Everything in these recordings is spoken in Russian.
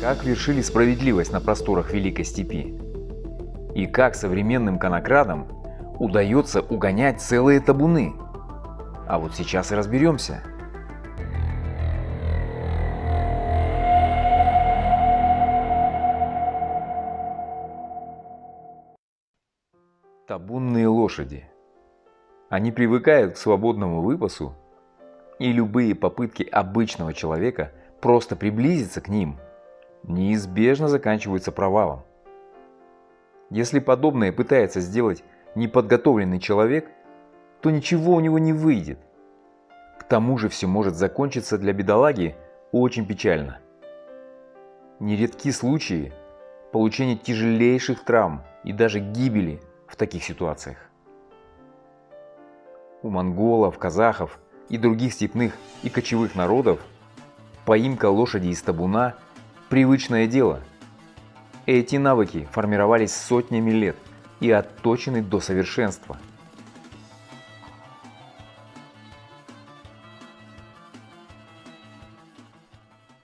Как вершили справедливость на просторах Великой Степи? И как современным конокрадам удается угонять целые табуны? А вот сейчас и разберемся. Табунные лошади. Они привыкают к свободному выпасу, и любые попытки обычного человека просто приблизиться к ним неизбежно заканчиваются провалом. Если подобное пытается сделать неподготовленный человек, то ничего у него не выйдет. К тому же все может закончиться для бедолаги очень печально. Нередки случаи получения тяжелейших травм и даже гибели в таких ситуациях. У монголов, казахов и других степных и кочевых народов поимка лошади из табуна – привычное дело. Эти навыки формировались сотнями лет и отточены до совершенства.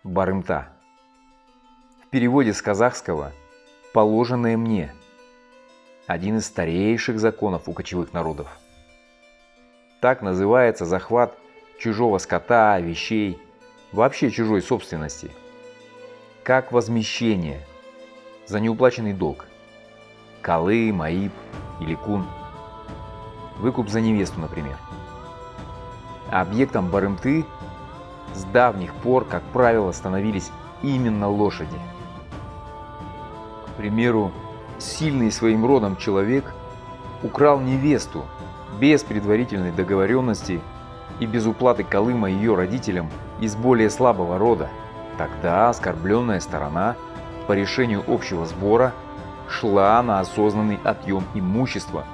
Барымта. В переводе с казахского «положенное мне» один из старейших законов у кочевых народов. Так называется захват чужого скота, вещей, вообще чужой собственности. Как возмещение за неуплаченный долг. Калы, Маиб или Кун. Выкуп за невесту, например. Объектом барымты с давних пор, как правило, становились именно лошади. К примеру, сильный своим родом человек украл невесту без предварительной договоренности и без уплаты Колыма ее родителям из более слабого рода. Тогда оскорбленная сторона по решению общего сбора шла на осознанный отъем имущества,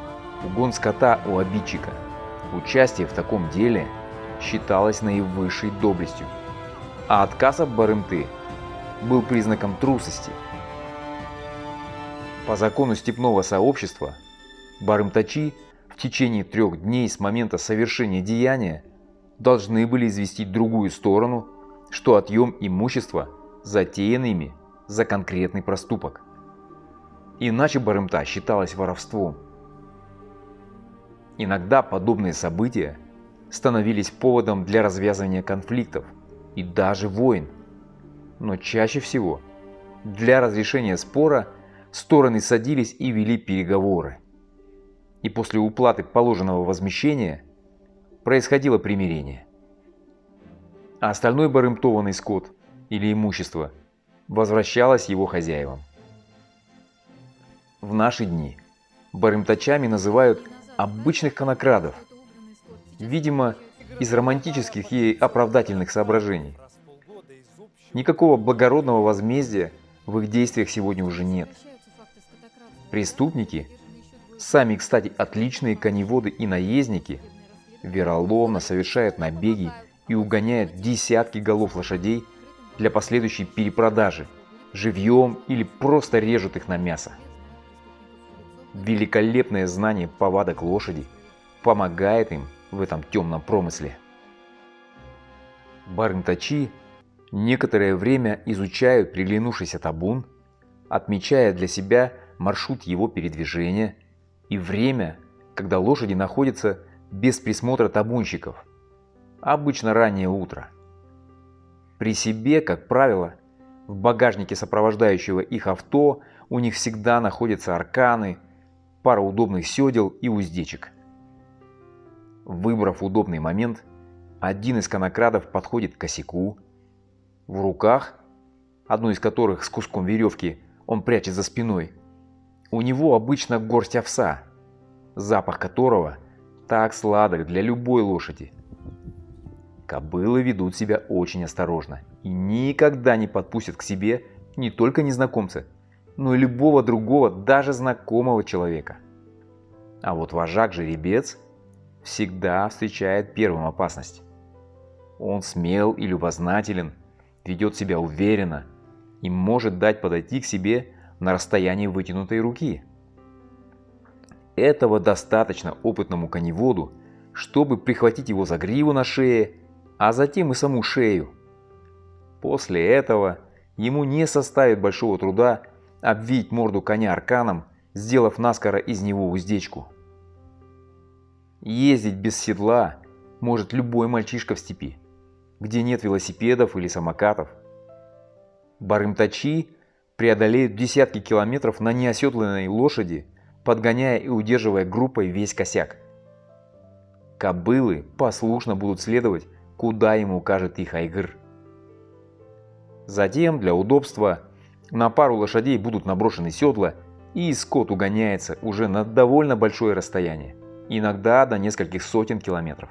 угон скота у обидчика. Участие в таком деле считалось наивысшей доблестью, а отказ от барымты был признаком трусости – по закону степного сообщества, барымтачи в течение трех дней с момента совершения деяния должны были известить другую сторону, что отъем имущества затеян ими за конкретный проступок. Иначе барымта считалась воровством. Иногда подобные события становились поводом для развязывания конфликтов и даже войн. Но чаще всего для разрешения спора – стороны садились и вели переговоры. И после уплаты положенного возмещения происходило примирение. А остальной барымтованный скот или имущество возвращалось его хозяевам. В наши дни барымтачами называют обычных конокрадов, видимо, из романтических и оправдательных соображений. Никакого благородного возмездия в их действиях сегодня уже нет. Преступники, сами, кстати, отличные коневоды и наездники, вероломно совершают набеги и угоняют десятки голов лошадей для последующей перепродажи, живьем или просто режут их на мясо. Великолепное знание повадок лошади помогает им в этом темном промысле. Барымтачи некоторое время изучают приглянувшийся табун, отмечая для себя маршрут его передвижения и время, когда лошади находятся без присмотра табунщиков, обычно раннее утро. При себе, как правило, в багажнике сопровождающего их авто у них всегда находятся арканы, пара удобных седел и уздечек. Выбрав удобный момент, один из конокрадов подходит к косяку. В руках, одну из которых с куском веревки он прячет за спиной, у него обычно горсть овса, запах которого так сладок для любой лошади. Кобылы ведут себя очень осторожно и никогда не подпустят к себе не только незнакомца, но и любого другого, даже знакомого человека. А вот вожак-жеребец всегда встречает первым опасность. Он смел и любознателен, ведет себя уверенно и может дать подойти к себе на расстоянии вытянутой руки. Этого достаточно опытному коневоду, чтобы прихватить его за гриву на шее, а затем и саму шею. После этого ему не составит большого труда обвить морду коня арканом, сделав наскоро из него уздечку. Ездить без седла может любой мальчишка в степи, где нет велосипедов или самокатов. Барымтачи преодолеют десятки километров на неоседланной лошади, подгоняя и удерживая группой весь косяк. Кобылы послушно будут следовать, куда ему укажет их Айгыр. Затем, для удобства, на пару лошадей будут наброшены седла, и скот угоняется уже на довольно большое расстояние, иногда до нескольких сотен километров.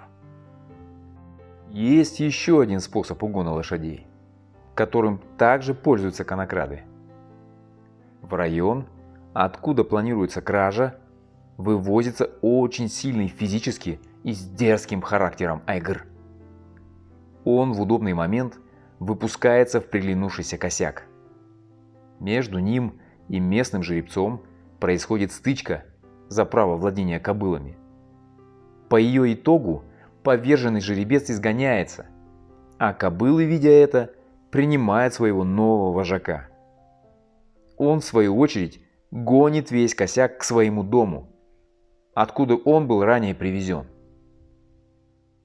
Есть еще один способ угона лошадей, которым также пользуются конокрады. В район, откуда планируется кража, вывозится очень сильный физически и с дерзким характером айгр. Он в удобный момент выпускается в приглянувшийся косяк. Между ним и местным жеребцом происходит стычка за право владения кобылами. По ее итогу поверженный жеребец изгоняется, а кобылы, видя это, принимают своего нового вожака. Он, в свою очередь, гонит весь косяк к своему дому, откуда он был ранее привезен.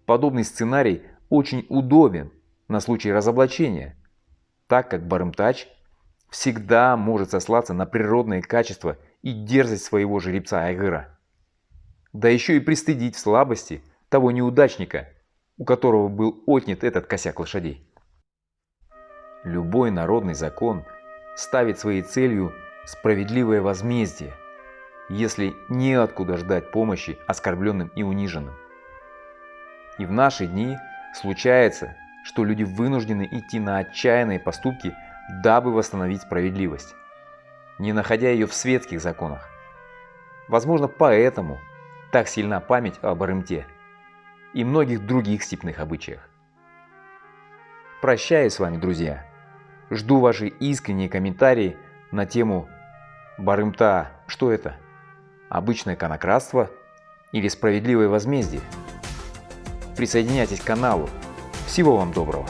Подобный сценарий очень удобен на случай разоблачения, так как Барымтач всегда может сослаться на природные качества и дерзость своего жеребца Айгыра. Да еще и пристыдить в слабости того неудачника, у которого был отнят этот косяк лошадей. Любой народный закон ставит своей целью справедливое возмездие, если неоткуда ждать помощи оскорбленным и униженным. И в наши дни случается, что люди вынуждены идти на отчаянные поступки, дабы восстановить справедливость, не находя ее в светских законах. Возможно, поэтому так сильна память об Арымте и многих других степных обычаях. Прощаюсь с вами, друзья. Жду ваши искренние комментарии на тему Барымта. Что это? Обычное конократство или справедливое возмездие? Присоединяйтесь к каналу. Всего вам доброго!